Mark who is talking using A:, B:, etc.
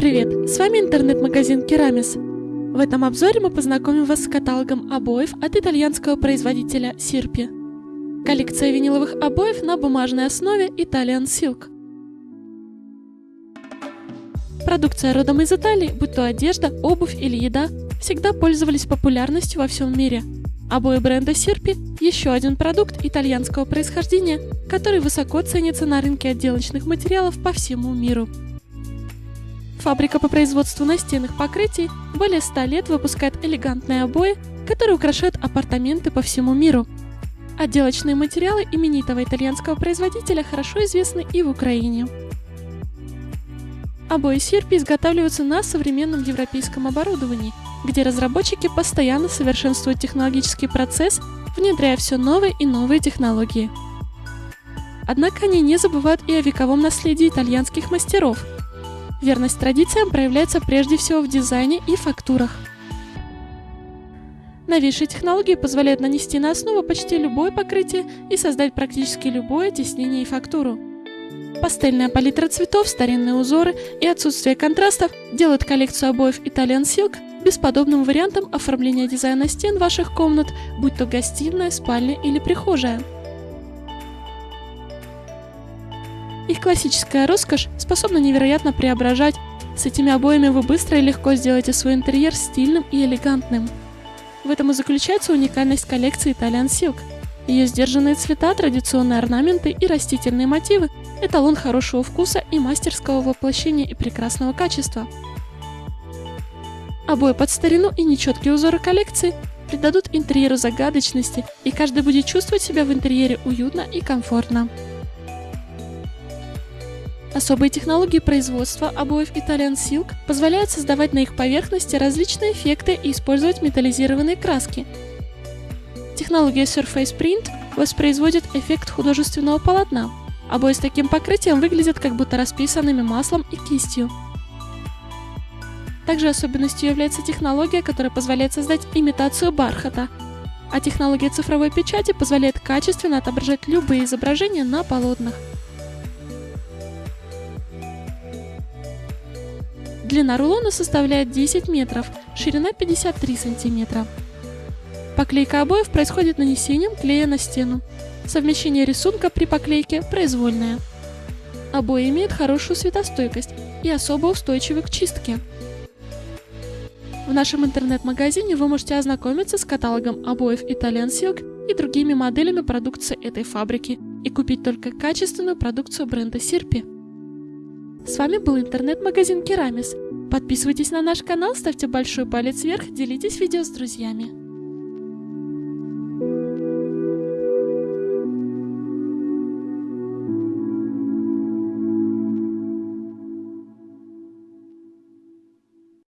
A: привет! С вами интернет-магазин Керамис. В этом обзоре мы познакомим вас с каталогом обоев от итальянского производителя Сирпи. Коллекция виниловых обоев на бумажной основе Italian Silk. Продукция родом из Италии, будь то одежда, обувь или еда, всегда пользовались популярностью во всем мире. Обои бренда Сирпи – еще один продукт итальянского происхождения, который высоко ценится на рынке отделочных материалов по всему миру. Фабрика по производству настенных покрытий более 100 лет выпускает элегантные обои, которые украшают апартаменты по всему миру. Отделочные материалы именитого итальянского производителя хорошо известны и в Украине. Обои Сирпи изготавливаются на современном европейском оборудовании, где разработчики постоянно совершенствуют технологический процесс, внедряя все новые и новые технологии. Однако они не забывают и о вековом наследии итальянских мастеров – Верность традициям проявляется прежде всего в дизайне и фактурах. Новейшие технологии позволяют нанести на основу почти любое покрытие и создать практически любое тиснение и фактуру. Пастельная палитра цветов, старинные узоры и отсутствие контрастов делают коллекцию обоев Italian Silk бесподобным вариантом оформления дизайна стен ваших комнат, будь то гостиная, спальня или прихожая. Их классическая роскошь способна невероятно преображать. С этими обоями вы быстро и легко сделаете свой интерьер стильным и элегантным. В этом и заключается уникальность коллекции Italian Silk. Ее сдержанные цвета, традиционные орнаменты и растительные мотивы – эталон хорошего вкуса и мастерского воплощения и прекрасного качества. Обои под старину и нечеткие узоры коллекции придадут интерьеру загадочности, и каждый будет чувствовать себя в интерьере уютно и комфортно. Особые технологии производства обоев Italian Silk позволяют создавать на их поверхности различные эффекты и использовать металлизированные краски. Технология Surface Print воспроизводит эффект художественного полотна. Обои с таким покрытием выглядят как будто расписанными маслом и кистью. Также особенностью является технология, которая позволяет создать имитацию бархата, а технология цифровой печати позволяет качественно отображать любые изображения на полотнах. Длина рулона составляет 10 метров, ширина 53 сантиметра. Поклейка обоев происходит нанесением клея на стену. Совмещение рисунка при поклейке произвольное. Обои имеют хорошую светостойкость и особо устойчивы к чистке. В нашем интернет-магазине вы можете ознакомиться с каталогом обоев Italian Silk и другими моделями продукции этой фабрики и купить только качественную продукцию бренда Сирпи. С вами был интернет-магазин Керамис. Подписывайтесь на наш канал, ставьте большой палец вверх, делитесь видео с друзьями.